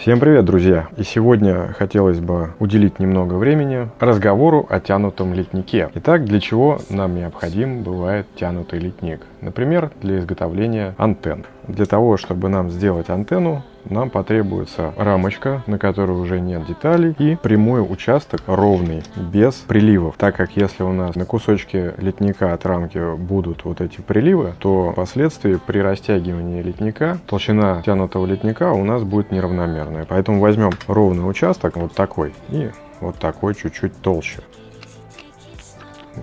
Всем привет, друзья! И сегодня хотелось бы уделить немного времени разговору о тянутом литнике. Итак, для чего нам необходим бывает тянутый литник? Например, для изготовления антенн. Для того, чтобы нам сделать антенну, нам потребуется рамочка, на которой уже нет деталей, и прямой участок ровный, без приливов. Так как если у нас на кусочке литника от рамки будут вот эти приливы, то впоследствии при растягивании литника толщина тянутого литника у нас будет неравномерная. Поэтому возьмем ровный участок, вот такой, и вот такой чуть-чуть толще.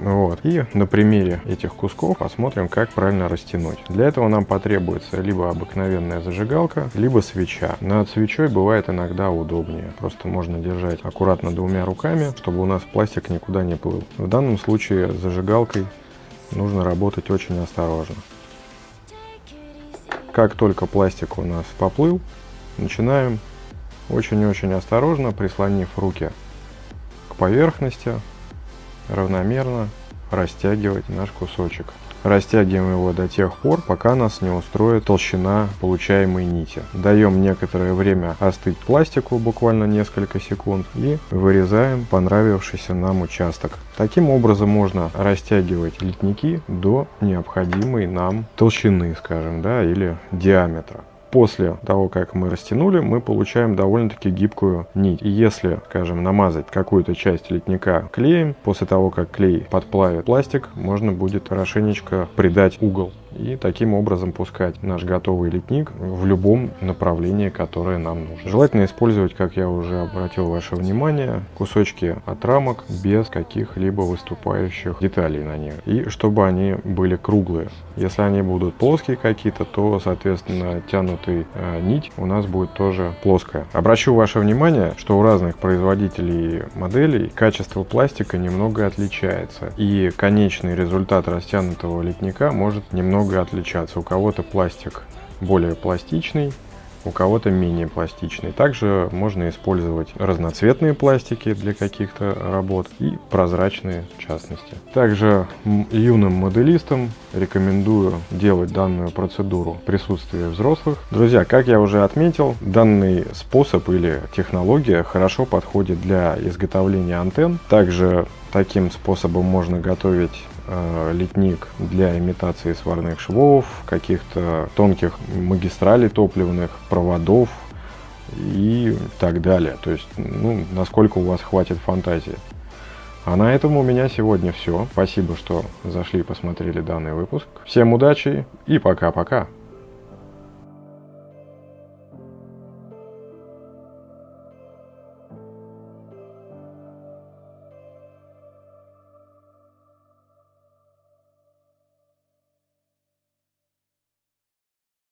Вот. И на примере этих кусков посмотрим, как правильно растянуть. Для этого нам потребуется либо обыкновенная зажигалка, либо свеча. Над свечой бывает иногда удобнее. Просто можно держать аккуратно двумя руками, чтобы у нас пластик никуда не плыл. В данном случае зажигалкой нужно работать очень осторожно. Как только пластик у нас поплыл, начинаем очень-очень осторожно, прислонив руки к поверхности, равномерно растягивать наш кусочек. Растягиваем его до тех пор, пока нас не устроит толщина получаемой нити. Даем некоторое время остыть пластику, буквально несколько секунд, и вырезаем понравившийся нам участок. Таким образом можно растягивать литники до необходимой нам толщины, скажем, да, или диаметра после того, как мы растянули, мы получаем довольно-таки гибкую нить. И если, скажем, намазать какую-то часть литника клеем, после того, как клей подплавит пластик, можно будет хорошенечко придать угол и таким образом пускать наш готовый литник в любом направлении, которое нам нужно. Желательно использовать, как я уже обратил ваше внимание, кусочки от рамок без каких-либо выступающих деталей на них. И чтобы они были круглые. Если они будут плоские какие-то, то, соответственно, тянутый э, нить у нас будет тоже плоская. Обращу ваше внимание, что у разных производителей моделей качество пластика немного отличается. И конечный результат растянутого литника может немного немного отличаться. У кого-то пластик более пластичный, у кого-то менее пластичный. Также можно использовать разноцветные пластики для каких-то работ и прозрачные в частности. Также юным моделистам рекомендую делать данную процедуру в присутствии взрослых. Друзья, как я уже отметил, данный способ или технология хорошо подходит для изготовления антенн. Также таким способом можно готовить литник для имитации сварных швов, каких-то тонких магистралей топливных, проводов и так далее. То есть, ну, насколько у вас хватит фантазии. А на этом у меня сегодня все. Спасибо, что зашли и посмотрели данный выпуск. Всем удачи и пока-пока.